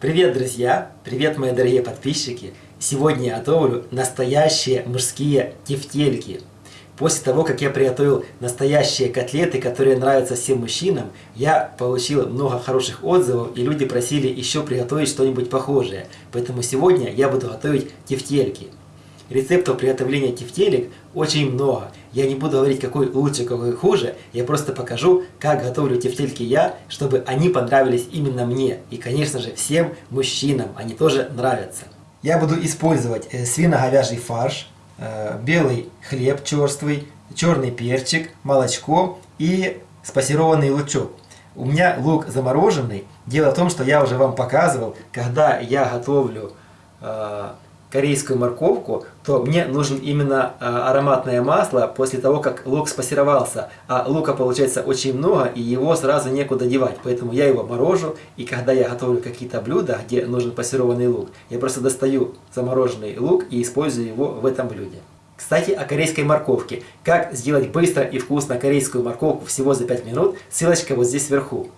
Привет, друзья! Привет, мои дорогие подписчики! Сегодня я готовлю настоящие мужские тефтельки. После того, как я приготовил настоящие котлеты, которые нравятся всем мужчинам, я получил много хороших отзывов, и люди просили еще приготовить что-нибудь похожее. Поэтому сегодня я буду готовить тефтельки. Рецептов приготовления тефтелек очень много. Я не буду говорить, какой лучше, какой хуже. Я просто покажу, как готовлю тефтельки я, чтобы они понравились именно мне. И, конечно же, всем мужчинам они тоже нравятся. Я буду использовать э, свино-говяжий фарш, э, белый хлеб черствый, черный перчик, молочко и спассерованный лучок. У меня лук замороженный. Дело в том, что я уже вам показывал, когда я готовлю э, корейскую морковку, то мне нужен именно а, ароматное масло после того, как лук спассеровался. А лука получается очень много, и его сразу некуда девать. Поэтому я его морожу, и когда я готовлю какие-то блюда, где нужен пассерованный лук, я просто достаю замороженный лук и использую его в этом блюде. Кстати, о корейской морковке. Как сделать быстро и вкусно корейскую морковку всего за 5 минут, ссылочка вот здесь вверху.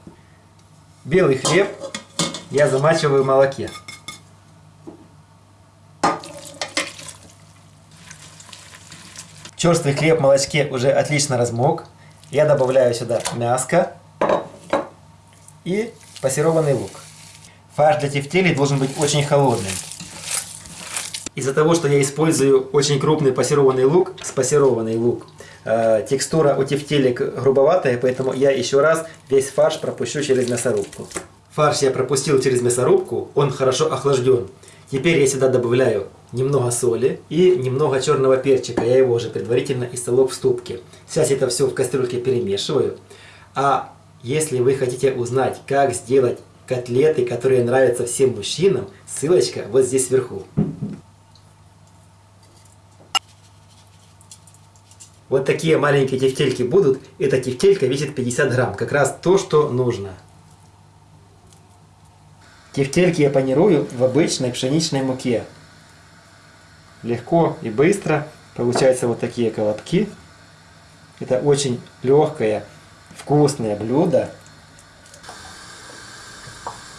Белый хлеб я замачиваю в молоке. Черствый хлеб в молочке уже отлично размок. Я добавляю сюда мяско и пассерованный лук. Фарш для тефтелей должен быть очень холодным. Из-за того, что я использую очень крупный пассерованный лук, спассерованный лук, э, текстура у тефтелек грубоватая, поэтому я еще раз весь фарш пропущу через мясорубку. Фарш я пропустил через мясорубку, он хорошо охлажден. Теперь я сюда добавляю немного соли и немного черного перчика. Я его уже предварительно истолок в ступке. Сейчас это все в кастрюльке перемешиваю. А если вы хотите узнать, как сделать котлеты, которые нравятся всем мужчинам, ссылочка вот здесь вверху. Вот такие маленькие тефтельки будут. Эта тефтелька весит 50 грамм. Как раз то, что нужно. Тефтельки я панирую в обычной пшеничной муке. Легко и быстро получаются вот такие колобки. Это очень легкое, вкусное блюдо.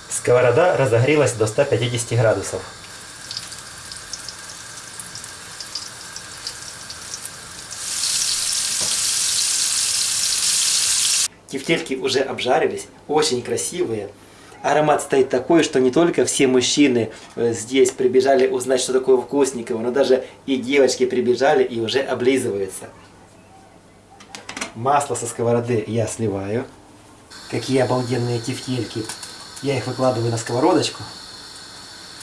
Сковорода разогрелась до 150 градусов. Тефтельки уже обжарились, очень красивые аромат стоит такой, что не только все мужчины э, здесь прибежали узнать, что такое вкусниково, но даже и девочки прибежали и уже облизываются. Масло со сковороды я сливаю. Какие обалденные тефтельки. Я их выкладываю на сковородочку.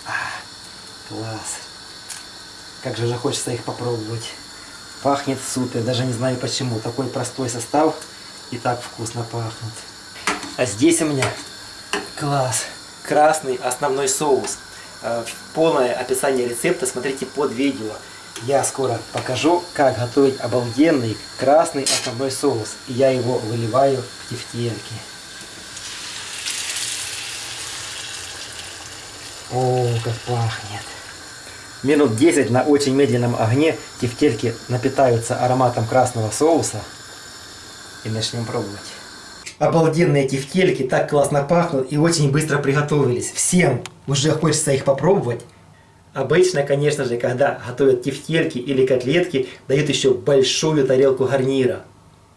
А, класс. Как же уже хочется их попробовать. Пахнет супер, даже не знаю почему. Такой простой состав и так вкусно пахнет. А здесь у меня Класс! Красный основной соус. Э, полное описание рецепта смотрите под видео. Я скоро покажу, как готовить обалденный красный основной соус. И я его выливаю в тефтельки. О, как пахнет! Минут 10 на очень медленном огне тефтельки напитаются ароматом красного соуса. И начнем пробовать. Обалденные тефтельки, так классно пахнут и очень быстро приготовились. Всем уже хочется их попробовать. Обычно, конечно же, когда готовят тефтельки или котлетки, дают еще большую тарелку гарнира.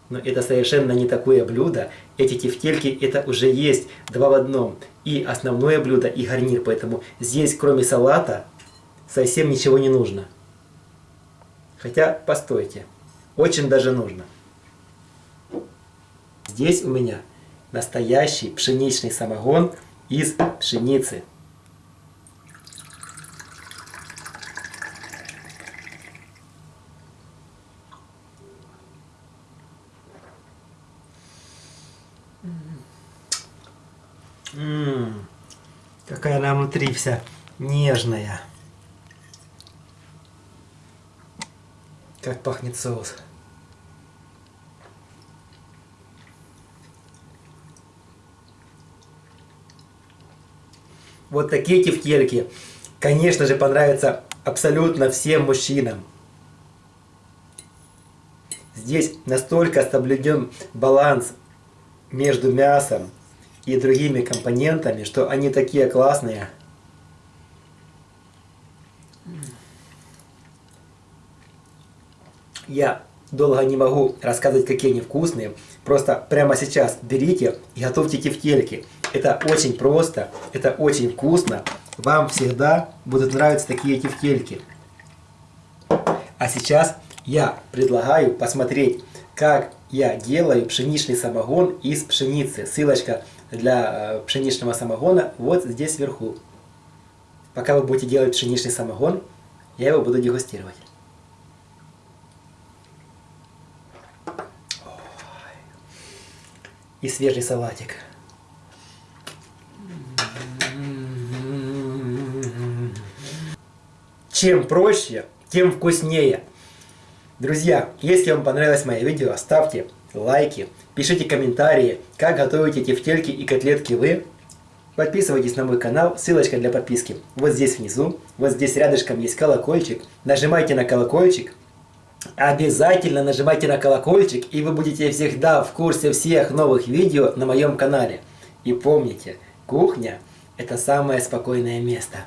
Но это совершенно не такое блюдо. Эти тефтельки это уже есть два в одном. И основное блюдо, и гарнир. Поэтому здесь, кроме салата, совсем ничего не нужно. Хотя, постойте, очень даже нужно. Здесь у меня настоящий пшеничный самогон из пшеницы. Ммм, какая она внутри вся нежная. Как пахнет соус. Вот такие тефтельки, конечно же, понравятся абсолютно всем мужчинам. Здесь настолько соблюден баланс между мясом и другими компонентами, что они такие классные. Я долго не могу рассказывать, какие они вкусные. Просто прямо сейчас берите и готовьте тефтельки. Это очень просто, это очень вкусно. Вам всегда будут нравиться такие тефтельки. А сейчас я предлагаю посмотреть, как я делаю пшеничный самогон из пшеницы. Ссылочка для э, пшеничного самогона вот здесь вверху. Пока вы будете делать пшеничный самогон, я его буду дегустировать. И свежий салатик. Чем проще, тем вкуснее. Друзья, если вам понравилось мое видео, ставьте лайки, пишите комментарии, как готовите тефтельки и котлетки вы. Подписывайтесь на мой канал, ссылочка для подписки вот здесь внизу, вот здесь рядышком есть колокольчик. Нажимайте на колокольчик, обязательно нажимайте на колокольчик, и вы будете всегда в курсе всех новых видео на моем канале. И помните, кухня – это самое спокойное место.